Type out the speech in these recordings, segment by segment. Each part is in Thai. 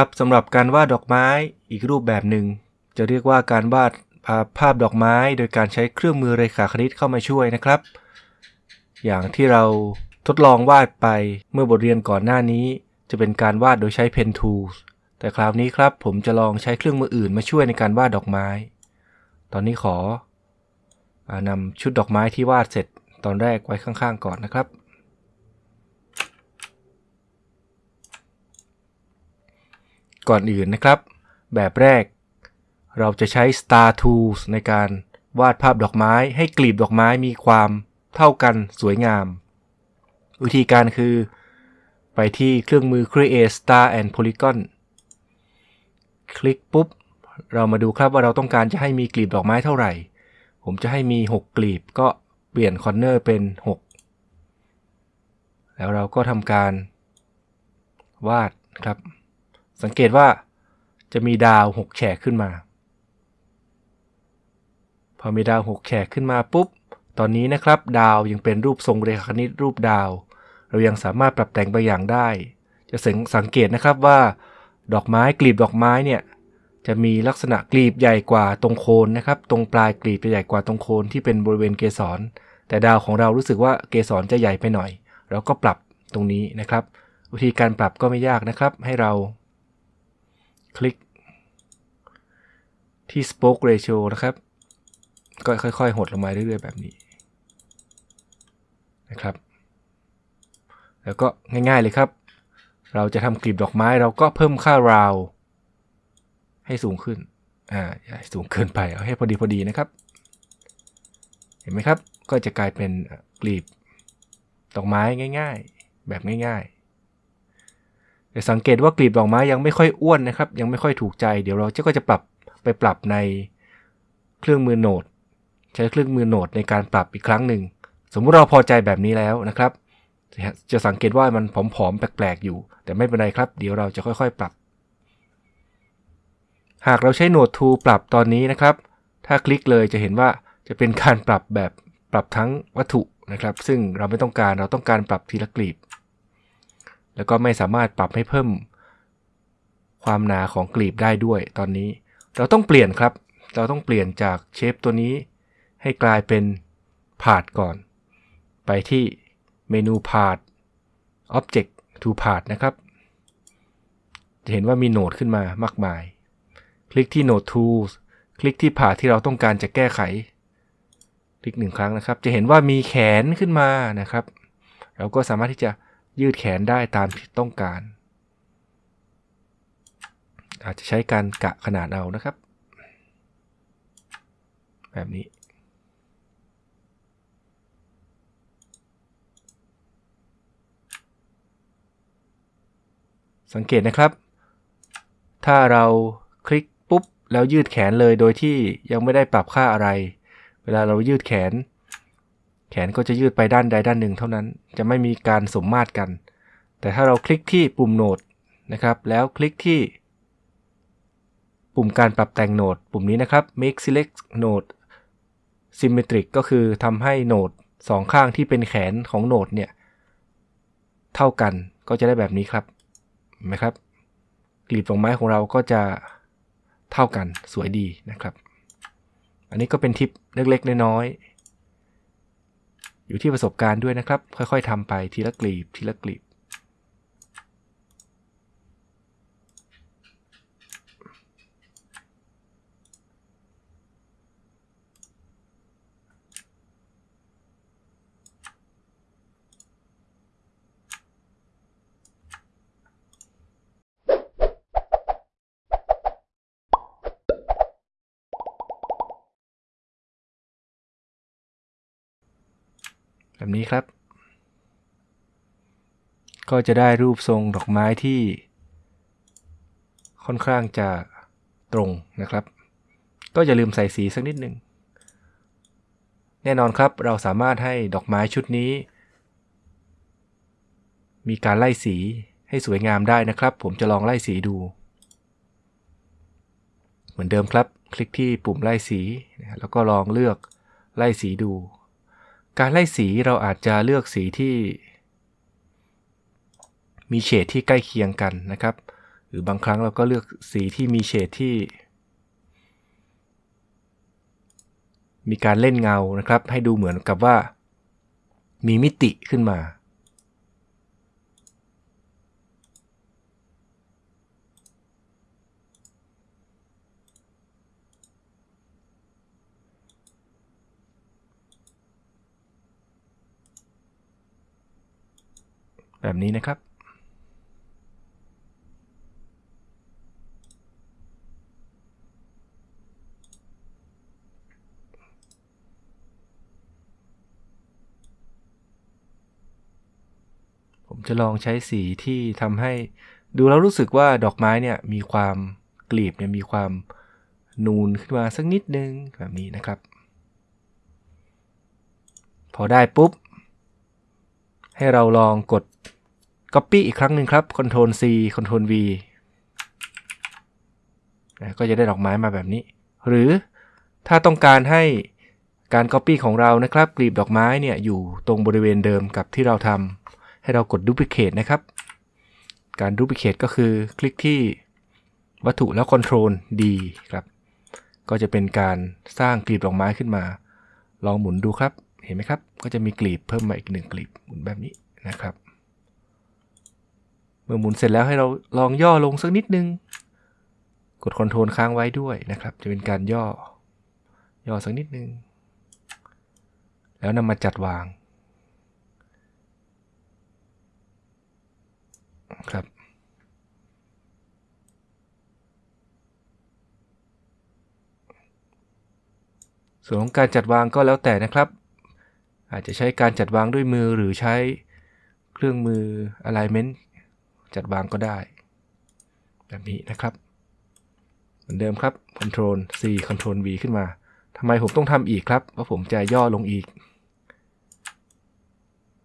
ครับสำหรับการวาดดอกไม้อีกรูปแบบหนึ่ง จะเรียกว่าการวาดภาพดอกไม้ โดยการใช้เครื่องมือเรขาคณิตเข้ามาช่วยนะครับ อย่างที่เราทดลองวาดไปเมื่อบทเรียนก่อนหน้านี้ จะเป็นการวาดโดยใช้ Pen Tools แต่คราวนี้ครับผมจะลองใช้เครื่องมืออื่นมาช่วยในการวาดดอกไม้ ตอนนี้ขอนำชุดดอกไม้ที่วาดเสร็จตอนแรกไว้ข้างๆ ก่อนนะครับ ก่อนอื่นนะครับ แบบแรก เราจะใช้ Star Tools ในการวาดภาพดอกไม้ให้กลีบดอกไม้มีความเท่ากันสวยงาม วิธีการคือ ไปที่เครื่องมือ Create Star and Polygon คลิกปุ๊บ เรามาดูครับว่าเราต้องการจะให้มีกลีบดอกไม้เท่าไหร่ ผมจะให้มี 6 กลีบก็เปลี่ยนคอนเนอร์เป็น 6 แล้วเราก็ทำการวาดครับ สังเกตว่าจะมีดาว6แฉกขึ้นมา พอมีดาว6แฉกขึ้นมาปุ๊บ ตอนนี้นะครับ ดาวยังเป็นรูปทรงเรขาคณิตรูปดาว เรายังสามารถปรับแต่งบางอย่างได้ จะสังเกตนะครับว่า ดอกไม้กลีบดอกไม้เนี่ยจะมีลักษณะกลีบใหญ่กว่าตรงโคนนะครับ ตรงปลายกลีบจะใหญ่กว่าตรงโคนที่เป็นบริเวณเกสร แต่ดาวของเรารู้สึกว่าเกสรจะใหญ่ไปหน่อย เราก็ปรับตรงนี้นะครับ วิธีการปรับก็ไม่ยากนะครับ ให้เรา คลิก ที่ spoke ratio นะครับ ก็ค่อยๆ หดลงมาเรื่อยๆ แบบนี้นะครับ แล้วก็ง่ายๆเลยครับ เราจะทำกลีบดอกไม้เราก็เพิ่มค่าราว ให้สูงขึ้น อ่าอย่าสูงเกินไป เอาให้พอดีพอดีนะครับ เห็นไหมครับ ก็จะกลายเป็นกลีบดอกไม้ง่าย ๆ แบบง่ายๆ สังเกตว่ากลีบดอกไม้ยังไม่ค่อยอ้วนนะครับ ยังไม่ค่อยถูกใจ เดี๋ยวเราจะก็จะปรับไปปรับในเครื่องมือโหนด ใช้เครื่องมือโหนดในการปรับอีกครั้งหนึ่ง สมมุติเราพอใจแบบนี้แล้วนะครับ จะสังเกตว่ามันผอมๆแปลกๆอยู่ แต่ไม่เป็นไรครับ เดี๋ยวเราจะค่อยๆปรับ หากเราใช้โหนด to ปรับตอนนี้นะครับ ถ้าคลิกเลยจะเห็นว่าจะเป็นการปรับแบบปรับทั้งวัตถุนะครับ ซึ่งเราไม่ต้องการเราต้องการปรับทีละกลีบ แล้วก็ไม่สามารถปรับให้เพิ่ม ความหนาของกลีบได้ด้วยตอนนี้ เราต้องเปลี่ยนครับ เราต้องเปลี่ยนจากเชฟตัวนี้ ให้กลายเป็นพาดก่อน ไปที่เมนูพาด Object to Part นะครับ จะเห็นว่ามีโหนดขึ้นมามากมาย คลิกที่ Node Tools คลิกที่ผ่าที่เราต้องการจะแก้ไข คลิกหนึ่งครั้งนะครับ จะเห็นว่ามีแขนขึ้นมานะครับ เราก็สามารถที่จะ ยืดแขนได้ตามที่ต้องการ อาจจะใช้การกะขนาดเอานะครับ แบบนี้ สังเกตนะครับ ถ้าเราคลิกปุ๊บ แล้วยืดแขนเลยโดยที่ยังไม่ได้ปรับค่าอะไร เวลาเรายืดแขน แขนก็จะยืดไปด้านใดด้านหนึ่งเท่านั้น จะไม่มีการสมมาตรกัน แต่ถ้าเราคลิกที่ปุ่มโหนดนะครับ แล้วคลิกที่ ปุ่มการปรับแต่งโหนด ปุ่มนี้นะครับ make select node symmetric ก็คือทำให้โหนดสองข้างที่เป็นแขนของโหนดเนี่ย เท่ากันก็จะได้แบบนี้ครับเห็นไหมครับกลีบดอกไม้ของเราก็จะเท่ากันสวยดีนะครับ อันนี้ก็เป็นทิปเล็กๆน้อยๆ อยู่ที่ประสบการณ์ด้วยนะครับ ค่อยๆทำไปทีละกลีบทีละกลีบ แบบนี้ครับ ก็จะได้รูปทรงดอกไม้ที่ ค่อนข้างจะตรงนะครับ ก็อย่าลืมใส่สีสักนิดหนึ่งแน่นอนครับเราสามารถให้ดอกไม้ชุดนี้ มีการไล่สีให้สวยงามได้นะครับ ผมจะลองไล่สีดู เหมือนเดิมครับ คลิกที่ปุ่มไล่สี แล้วก็ลองเลือกไล่สีดู การไล่สีเราอาจจะเลือกสีที่ มีเฉดที่ใกล้เคียงกันนะครับ หรือบางครั้งเราก็เลือกสีที่มีเฉดที่ มีการเล่นเงานะครับ ให้ดูเหมือนกับว่า มีมิติขึ้นมา แบบนี้นะครับ ผมจะลองใช้สีที่ทำให้ดูแล้วรู้สึกว่าดอกไม้เนี่ยมีความกลีบเนี่ยมีความนูนขึ้นมาสักนิดนึงแบบนี้นะครับ พอได้ปุ๊บ ให้เราลองกด Copy อีกครั้งหนึ่งครับ Ctrl C Ctrl V ก็จะได้ดอกไม้มาแบบนี้ หรือถ้าต้องการให้การ Copy ของเรานะครับกลีบดอกไม้เนี่ยอยู่ตรงบริเวณเดิมกับที่เราทำให้เรากด Duplicate นะครับ การ Duplicate ก็คือคลิกที่วัตถุแล้ว Ctrl D ครับ ก็จะเป็นการสร้างกลีบดอกไม้ขึ้นมา ลองหมุนดูครับ เห็นไหมครับ ก็จะมีกลีบเพิ่มมาอีกหนึ่งกลีบหมุนแบบนี้นะครับ เมื่อหมุนเสร็จแล้วให้เราลองย่อลงสักนิดนึง กดคอนโทรลค้างไว้ด้วยนะครับ จะเป็นการย่อ ย่อสักนิดนึง แล้วนำมาจัดวาง ครับ ส่วนของการจัดวางก็แล้วแต่นะครับ อาจจะใช้การจัดวางด้วยมือหรือใช้เครื่องมือ alignment จัดวางก็ได้ แบบนี้นะครับ เหมือนเดิมครับ Ctrl C Ctrl V ขึ้นมาทำไมผมต้องทำอีกครับเพราะผมจะย่อลงอีก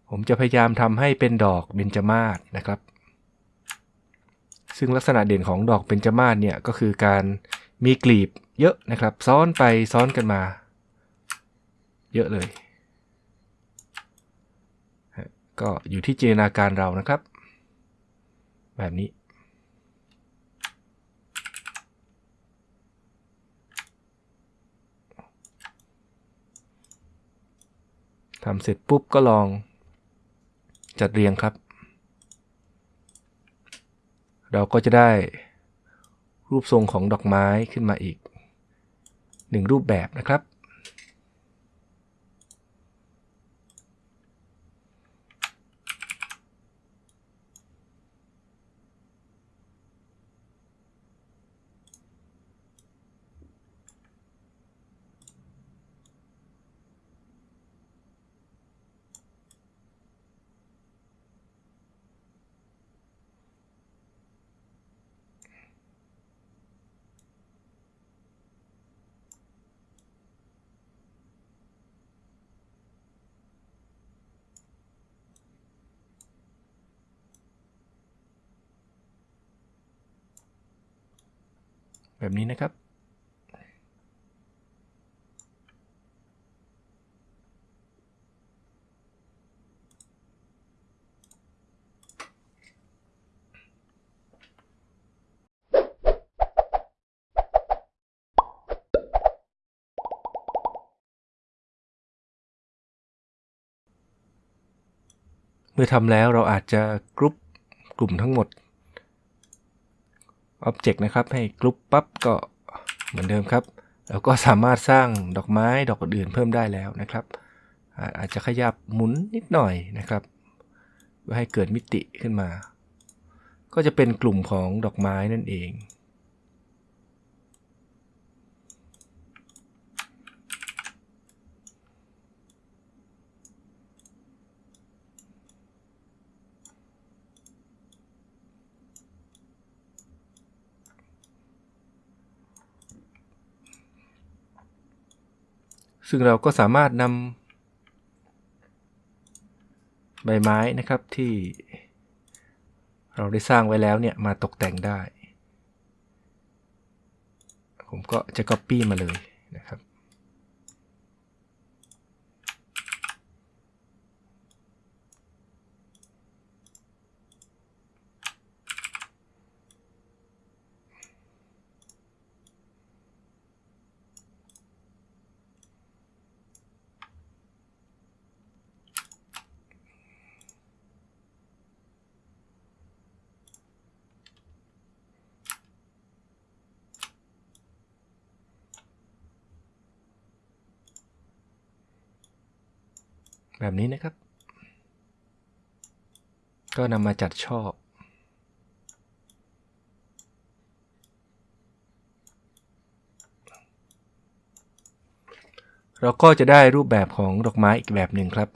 ผมจะพยายามทำให้เป็นดอกเบญจมาศนะครับ ซึ่งลักษณะเด่นของดอกเบญจมาศเนี่ยก็คือการมีกลีบเยอะนะครับ ซ้อนไปซ้อนกันมา เยอะเลย ก็อยู่ที่จินตนาการเรานะครับ แบบนี้ ทำเสร็จปุ๊บก็ลองจัดเรียงครับ เราก็จะได้รูปทรงของดอกไม้ขึ้นมาอีกหนึ่งรูปแบบนะครับ แบบนี้นะครับ เมื่อทำแล้วเราอาจจะกรุ๊ปกลุ่มทั้งหมด Object นะครับ ให้กรุ๊ปปั๊บก็เหมือนเดิมครับ แล้วก็สามารถสร้างดอกไม้ดอกอื่นเพิ่มได้แล้วนะครับ อาจจะขยับหมุนนิดหน่อยนะครับเพื่อให้เกิดมิติขึ้นมา ก็จะเป็นกลุ่มของดอกไม้นั่นเอง ซึ่งเราก็สามารถนำใบไม้นะครับที่เราได้สร้างไว้แล้วเนี่ยมาตกแต่งได้ ผมก็จะ Copy มาเลยนะครับ แบบนี้นะครับ ก็นำมาจัดช่อเราก็จะได้รูปแบบของดอกไม้อีกแบบหนึ่งครับ